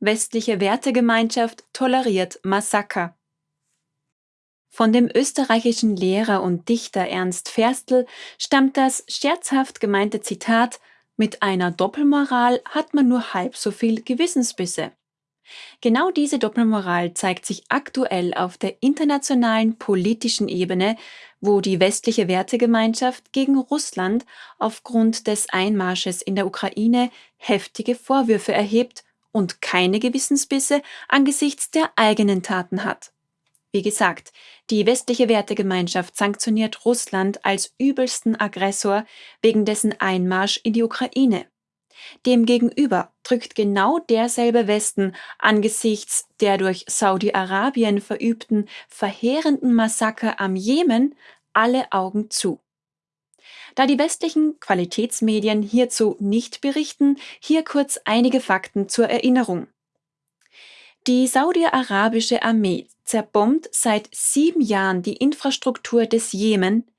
Westliche Wertegemeinschaft toleriert Massaker. Von dem österreichischen Lehrer und Dichter Ernst Ferstl stammt das scherzhaft gemeinte Zitat Mit einer Doppelmoral hat man nur halb so viel Gewissensbisse. Genau diese Doppelmoral zeigt sich aktuell auf der internationalen politischen Ebene, wo die westliche Wertegemeinschaft gegen Russland aufgrund des Einmarsches in der Ukraine heftige Vorwürfe erhebt und keine Gewissensbisse angesichts der eigenen Taten hat. Wie gesagt, die westliche Wertegemeinschaft sanktioniert Russland als übelsten Aggressor wegen dessen Einmarsch in die Ukraine. Demgegenüber drückt genau derselbe Westen angesichts der durch Saudi-Arabien verübten verheerenden Massaker am Jemen alle Augen zu. Da die westlichen Qualitätsmedien hierzu nicht berichten, hier kurz einige Fakten zur Erinnerung. Die saudi-arabische Armee zerbombt seit sieben Jahren die Infrastruktur des Jemen,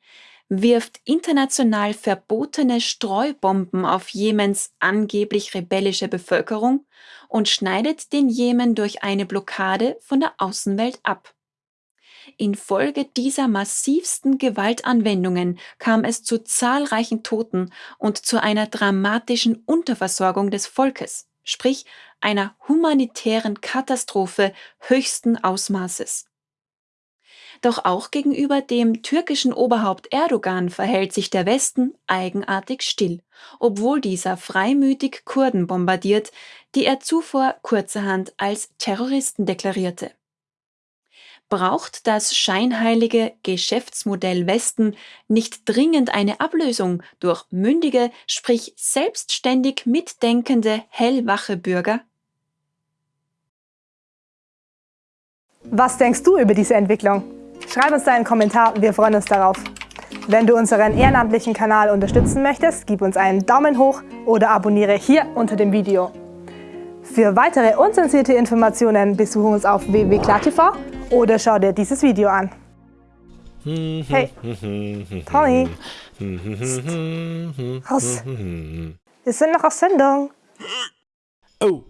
wirft international verbotene Streubomben auf Jemens angeblich rebellische Bevölkerung und schneidet den Jemen durch eine Blockade von der Außenwelt ab. Infolge dieser massivsten Gewaltanwendungen kam es zu zahlreichen Toten und zu einer dramatischen Unterversorgung des Volkes, sprich einer humanitären Katastrophe höchsten Ausmaßes. Doch auch gegenüber dem türkischen Oberhaupt Erdogan verhält sich der Westen eigenartig still, obwohl dieser freimütig Kurden bombardiert, die er zuvor kurzerhand als Terroristen deklarierte. Braucht das scheinheilige Geschäftsmodell Westen nicht dringend eine Ablösung durch mündige, sprich selbstständig mitdenkende, hellwache Bürger? Was denkst du über diese Entwicklung? Schreib uns deinen Kommentar, wir freuen uns darauf. Wenn du unseren ehrenamtlichen Kanal unterstützen möchtest, gib uns einen Daumen hoch oder abonniere hier unter dem Video. Für weitere unzensierte Informationen besuche uns auf www.klartv oder schau dir dieses Video an. Hey, Tommy, raus. Wir sind noch auf Sendung. Oh.